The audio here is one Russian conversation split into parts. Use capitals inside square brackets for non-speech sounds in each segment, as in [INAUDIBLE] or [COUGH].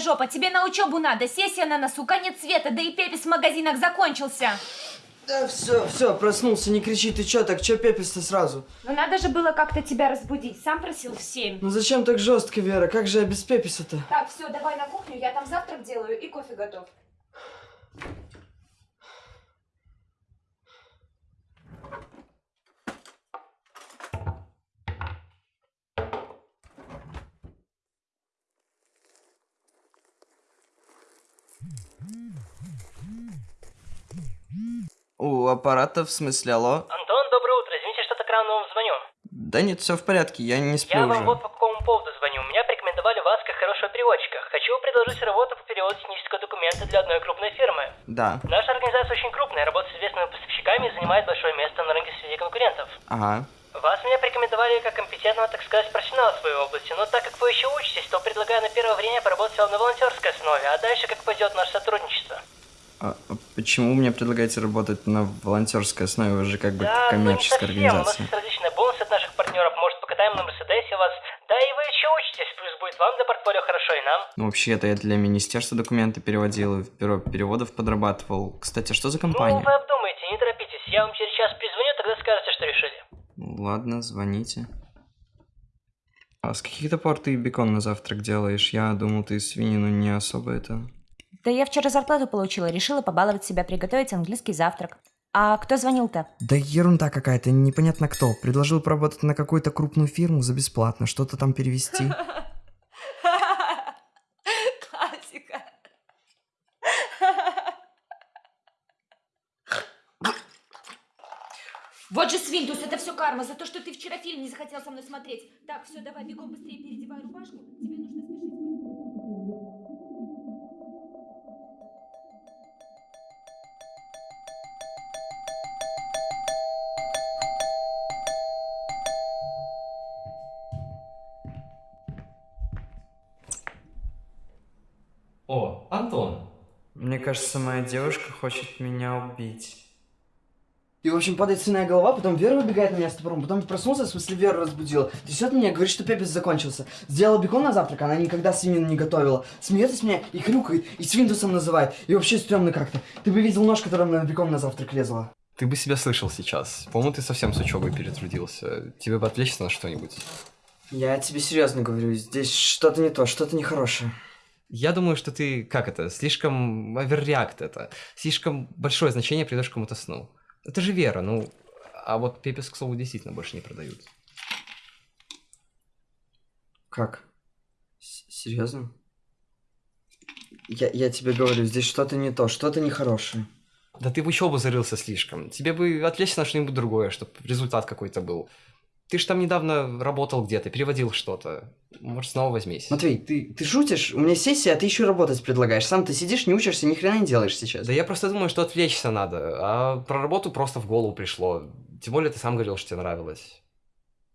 жопа, тебе на учебу надо, сессия на носу, конец света, да и пепис в магазинах закончился. Да все, все, проснулся, не кричи, ты чё так, чё пепельство сразу? Ну надо же было как-то тебя разбудить, сам просил в семь. Ну зачем так жестко, Вера, как же я без пеписа-то? Так, все, давай на кухню, я там завтрак делаю и кофе готов. У аппарата, в смысле, алло? Антон, доброе утро. Извините, что так рано вам звоню. Да нет, все в порядке, я не сплю Я уже. вам вот по какому поводу звоню. Меня порекомендовали вас как хорошего переводчика. Хочу предложить работу по переводу технического документа для одной крупной фирмы. Да, Наша организация очень крупная, работает с известными поставщиками и занимает большое место на рынке среди конкурентов. ага. Вас меня порекомендовали как компетентного, так сказать, профессионала в своей области, но так как вы еще учитесь, то предлагаю на первое время поработать вам на волонтерской основе, а дальше как пойдет наше сотрудничество. А, а почему мне предлагаете работать на волонтерской основе? Вы же как бы Да, ну не коммерческая совсем. У нас организация. есть различные бонусы от наших партнеров. Может, покатаем на Мерседесе вас. Да и вы еще учитесь, плюс будет вам для портфолио хорошо и нам. Ну, вообще-то я для министерства документы переводил, и в бюро переводов подрабатывал. Кстати, а что за Ну, компания? вы обдумайте, не торопитесь. Я вам через час перезвоню, тогда скажете, что решили. Ну, Ладно, звоните. А с каких-то пор ты бекон на завтрак делаешь? Я думал, ты свинину не особо это... Да я вчера зарплату получила, решила побаловать себя, приготовить английский завтрак. А кто звонил-то? Да ерунда какая-то, непонятно кто. Предложил поработать на какую-то крупную фирму за бесплатно, что-то там перевести. [LAUGHS] Вот же свинтус, это все карма за то, что ты вчера фильм не захотел со мной смотреть. Так, все, давай, бегом быстрее переодевай рубашку. Тебе нужно спешить. О, Антон. Мне кажется, моя девушка хочет меня убить. И, в общем, падает свиная голова, потом Вера выбегает на меня с топором, потом проснулся, в смысле Вера разбудила. Трясет меня, говорит, что пепец закончился. Сделала бекон на завтрак, она никогда свинину не готовила. Смеется с меня и хрюкает, и свинтусом называет. И вообще стрёмно как-то. Ты бы видел нож, которым на бекон на завтрак лезла. Ты бы себя слышал сейчас. По-моему, ты совсем с учебой перетрудился. Тебе бы отвлечься на что-нибудь. Я тебе серьезно говорю, здесь что-то не то, что-то нехорошее. Я думаю, что ты, как это, слишком оверреакт это. Слишком большое значение придаешь кому-то сну. Это же вера, ну... А вот пепес, к слову, действительно больше не продают. Как? С- Серьезно? Я, я тебе говорю, здесь что-то не то, что-то нехорошее. Да ты в учебу зарылся слишком. Тебе бы отвлечься на что-нибудь другое, чтобы результат какой-то был. Ты же там недавно работал где-то, переводил что-то. Может, снова возьмись. Матвей, ты, ты шутишь? У меня сессия, а ты еще работать предлагаешь. Сам ты сидишь, не учишься, ни хрена не делаешь сейчас. Да я просто думаю, что отвлечься надо, а про работу просто в голову пришло. Тем более ты сам говорил, что тебе нравилось.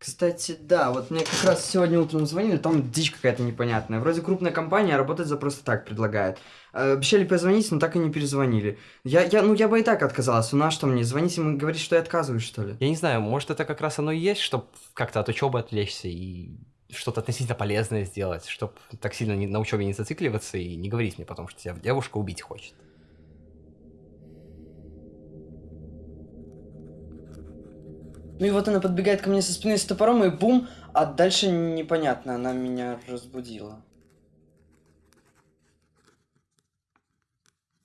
Кстати, да, вот мне как раз сегодня утром звонили, там дичь какая-то непонятная. Вроде крупная компания, а работать за просто так предлагает. Э, Обещали позвонить, но так и не перезвонили. Я, я, ну я бы и так отказался, ну а что мне, звонить ему и говорить, что я отказываюсь, что ли? Я не знаю, может это как раз оно и есть, чтобы как-то от учебы отвлечься и что-то относительно полезное сделать, чтобы так сильно не- на учебе не зацикливаться и не говорить мне потом, что тебя девушка убить хочет. Ну и вот она подбегает ко мне со спины с топором, и бум, а дальше непонятно, она меня разбудила.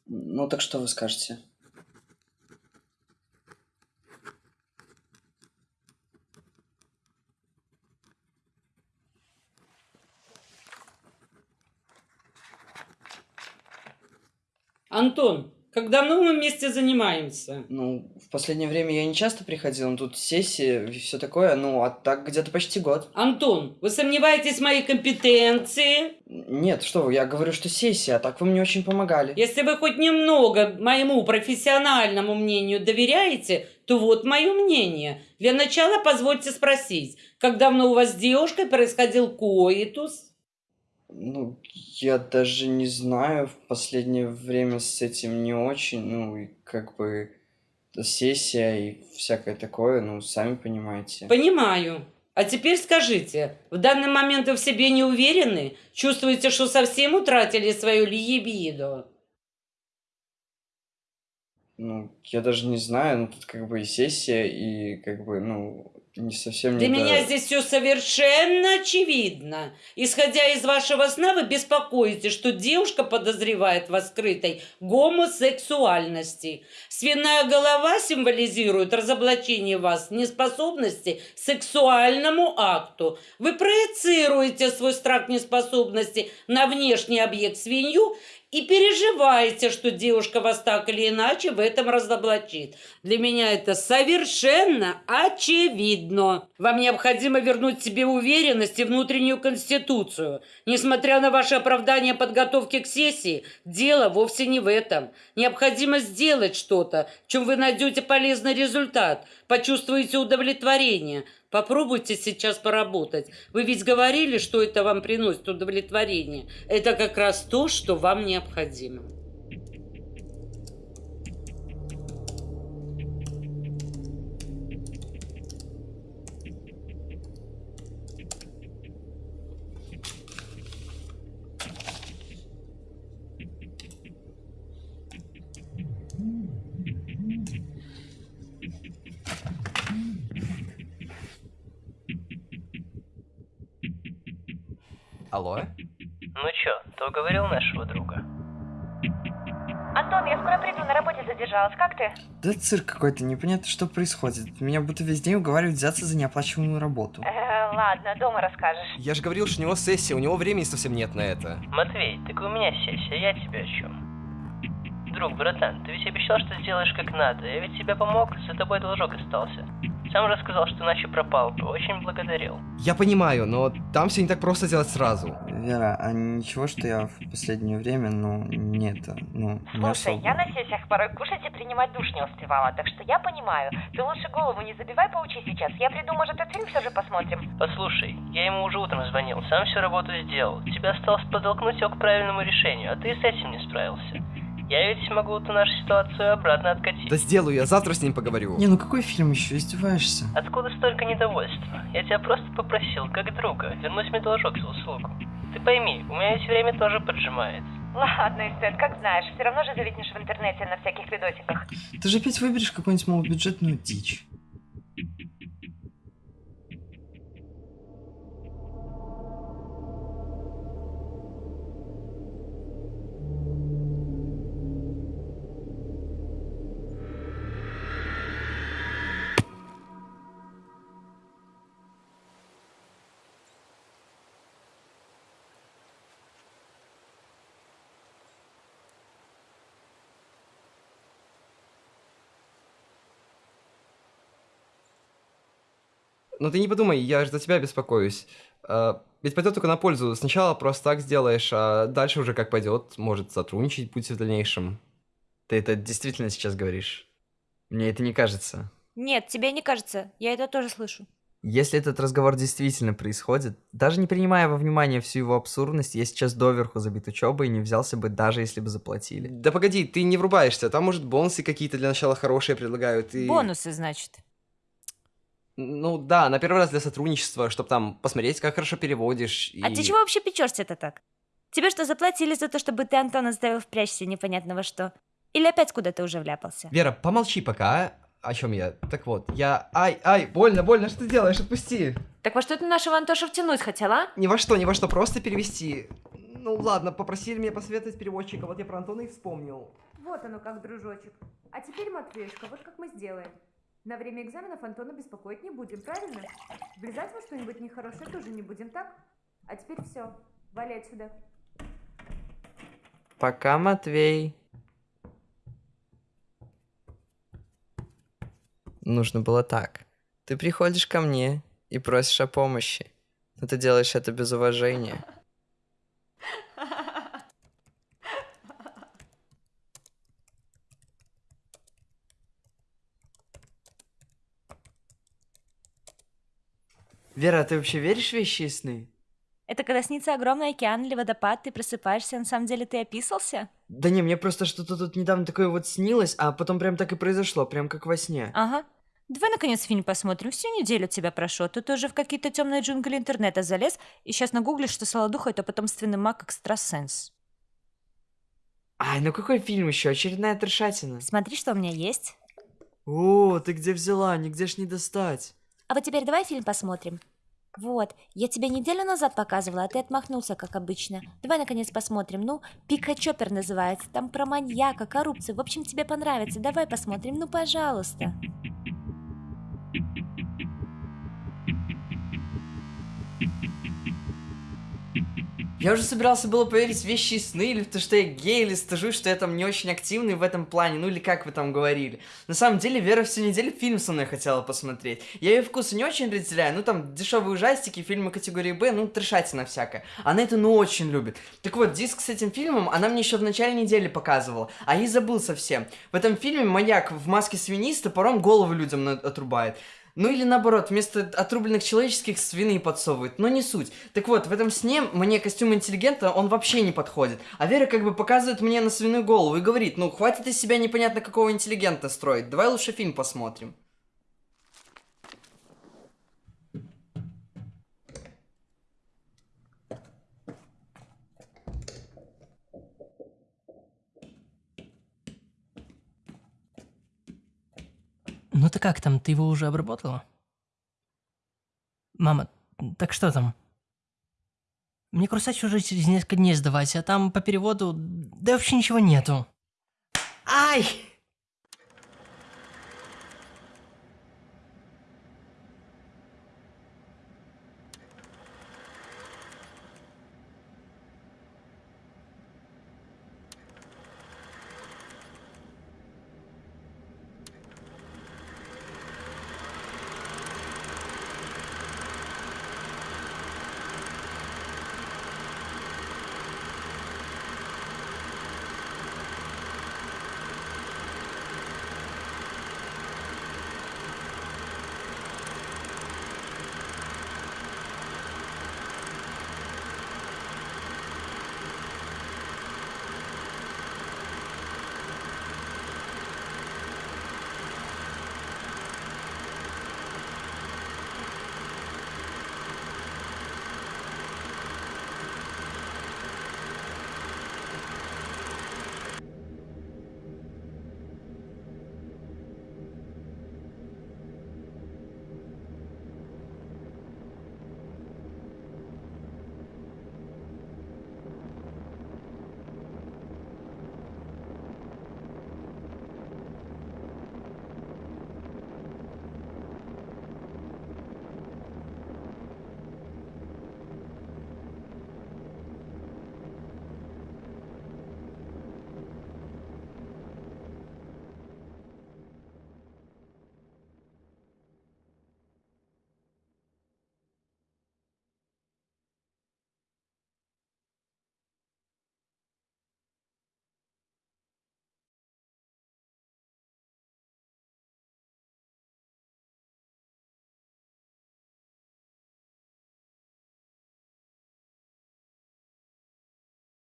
Ну так что вы скажете? Антон, как давно мы вместе занимаемся? Ну, последнее время я не часто приходил, но тут сессия и все такое, ну, а так где-то почти год. Антон, вы сомневаетесь в моей компетенции? Нет, что вы, я говорю, что сессия, а так вы мне очень помогали. Если вы хоть немного моему профессиональному мнению доверяете, то вот мое мнение. Для начала позвольте спросить, как давно у вас с девушкой происходил коитус? Ну, я даже не знаю, в последнее время с этим не очень, ну, и как бы сессия и всякое такое, ну, сами понимаете. Понимаю. А теперь скажите, в данный момент вы в себе не уверены? Чувствуете, что совсем утратили свою либидо? Ну, я даже не знаю, ну тут как бы и сессия, и как бы, ну, не совсем Для не до- меня здесь все совершенно очевидно. Исходя из вашего сна, вы беспокоитесь, что девушка подозревает в скрытой гомосексуальности. Свиная голова символизирует разоблачение вас неспособности к сексуальному акту. Вы проецируете свой страх неспособности на внешний объект свинью и переживаете, что девушка вас так или иначе в этом разоблачит. Для меня это совершенно очевидно. Вам необходимо вернуть себе уверенность и внутреннюю конституцию. Несмотря на ваше оправдание подготовки к сессии, дело вовсе не в этом. Необходимо сделать что-то, чем вы найдете полезный результат, почувствуете удовлетворение. Попробуйте сейчас поработать. Вы ведь говорили, что это вам приносит удовлетворение. Это как раз то, что вам необходимо. Алло? Ну чё, ты уговорил нашего друга? Антон, я скоро приду, на работе задержалась. Как ты? Да цирк какой-то, непонятно, что происходит. Меня будто весь день уговаривают взяться за неоплачиваемую работу. Э, ладно, дома расскажешь. Я же говорил, что у него сессия, у него времени совсем нет на это. Матвей, так у меня сессия, я тебе о чем? Друг, братан, ты ведь обещал, что сделаешь как надо. Я ведь тебе помог, за тобой должок остался. Сам рассказал, что иначе пропал бы. Очень благодарил. Я понимаю, но там все не так просто сделать сразу. Вера, а ничего, что я в последнее время, ну, не это, ну, не Слушай, особо. я на сессиях порой кушать и принимать душ не успевала, так что я понимаю. Ты лучше голову не забивай, поучи сейчас. Я приду, может, этот фильм все же посмотрим. Послушай, я ему уже утром звонил, сам всю работу сделал. Тебе осталось подтолкнуть его к правильному решению, а ты и с этим не справился. Я ведь могу эту нашу ситуацию обратно откатить. Да сделаю, я завтра с ним поговорю. Не, ну какой фильм еще, издеваешься? Откуда столько недовольства? Я тебя просто попросил, как друга, вернуть мне должок за услугу. Ты пойми, у меня ведь время тоже поджимает. Ладно, Эстет, как знаешь. Все равно же зависнешь в интернете на всяких видосиках. Ты же опять выберешь какую-нибудь малобюджетную дичь. Но ты не подумай, я же за тебя беспокоюсь. А, Ведь пойдет только на пользу. Сначала просто так сделаешь, а дальше уже как пойдет, может сотрудничать будете в дальнейшем. Ты это действительно сейчас говоришь? Мне это не кажется. Нет, тебе не кажется. Я это тоже слышу. Если этот разговор действительно происходит, даже не принимая во внимание всю его абсурдность, я сейчас доверху забит учебой и не взялся бы, даже если бы заплатили. Да погоди, ты не врубаешься. Там, может, бонусы какие-то для начала хорошие предлагают. И... Бонусы, значит. Ну да, на первый раз для сотрудничества, чтобы там посмотреть, как хорошо переводишь. А и- ты чего вообще печешься-то так? Тебе что, заплатили за то, чтобы ты Антона заставил впрячься непонятно во что? Или опять куда-то уже вляпался? Вера, помолчи пока, а? О чем я? Так вот, я... Ай, ай, больно, больно, что ты делаешь? Отпусти. Так во что ты нашего Антоша втянуть хотела, а? Ни во что, ни во что, просто перевести. Ну ладно, попросили меня посоветовать переводчика, вот я про Антона и вспомнил. Вот оно как, дружочек. А теперь, Матвеюшка, вот как мы сделаем. На время экзаменов Антона беспокоить не будем, правильно? Влезать во что-нибудь нехорошее тоже не будем, так? А теперь все, вали отсюда. Пока, Матвей. Нужно было так. Ты приходишь ко мне и просишь о помощи. Но ты делаешь это без уважения. Вера, а ты вообще веришь в вещи и сны? Это когда снится огромный океан или водопад, ты просыпаешься, а на самом деле ты описался? Да не, мне просто что-то тут недавно такое вот снилось, а потом прям так и произошло, прям как во сне. Ага. Давай, наконец, фильм посмотрим. Всю неделю тебя прошу. а Ты уже в какие-то темные джунгли интернета залез и сейчас нагуглишь, что Солодуха — это потомственный маг-экстрасенс. Ай, ну какой фильм еще? Очередная трешатина. Смотри, что у меня есть. О, ты где взяла? Нигде ж не достать. А вот теперь давай фильм посмотрим. Вот, я тебе неделю назад показывала, а ты отмахнулся, как обычно. Давай, наконец, посмотрим. Ну, Пика Чоппер называется. Там про маньяка, коррупцию. В общем, тебе понравится. Давай посмотрим, ну, пожалуйста. Я уже собирался было поверить в вещи и сны, или в то, что я гей, или стажу, что я там не очень активный в этом плане, ну или как вы там говорили. На самом деле, Вера всю неделю фильм со мной хотела посмотреть. Я ее вкусы не очень разделяю, ну там дешевые ужастики, фильмы категории Б, ну трешатина всякая. Она это ну очень любит. Так вот, диск с этим фильмом она мне еще в начале недели показывала, а я забыл совсем. В этом фильме маньяк в маске свиниста пором голову людям отрубает. Ну или наоборот, вместо отрубленных человеческих свины подсовывают, но не суть. Так вот, в этом сне мне костюм интеллигента, он вообще не подходит. А Вера как бы показывает мне на свиную голову и говорит, ну хватит из себя непонятно какого интеллигента строить, давай лучше фильм посмотрим. Ну ты как там, ты его уже обработала? Мама, так что там? Мне курсач уже через несколько дней сдавать, а там по переводу... Да вообще ничего нету. Ай!